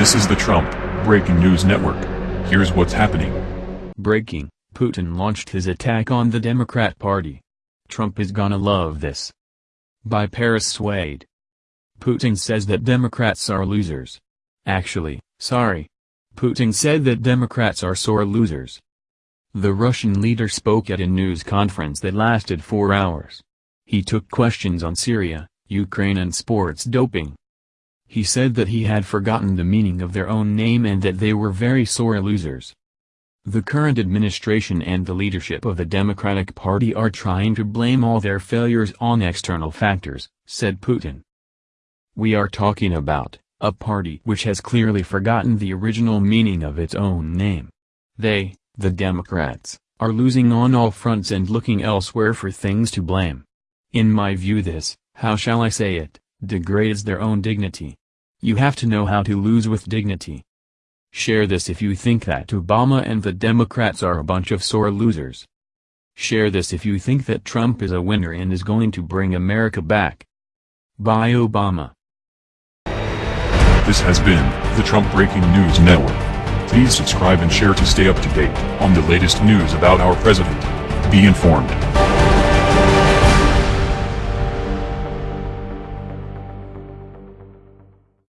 This is the Trump Breaking News Network. Here's what's happening. Breaking, Putin launched his attack on the Democrat Party. Trump is gonna love this. By Paris Swade. Putin says that Democrats are losers. Actually, sorry. Putin said that Democrats are sore losers. The Russian leader spoke at a news conference that lasted four hours. He took questions on Syria, Ukraine and sports doping. He said that he had forgotten the meaning of their own name and that they were very sore losers. The current administration and the leadership of the Democratic Party are trying to blame all their failures on external factors, said Putin. We are talking about, a party which has clearly forgotten the original meaning of its own name. They, the Democrats, are losing on all fronts and looking elsewhere for things to blame. In my view this, how shall I say it, degrades their own dignity. You have to know how to lose with dignity. Share this if you think that Obama and the Democrats are a bunch of sore losers. Share this if you think that Trump is a winner and is going to bring America back. Bye Obama. This has been the Trump Breaking News Network. Please subscribe and share to stay up to date on the latest news about our president. Be informed.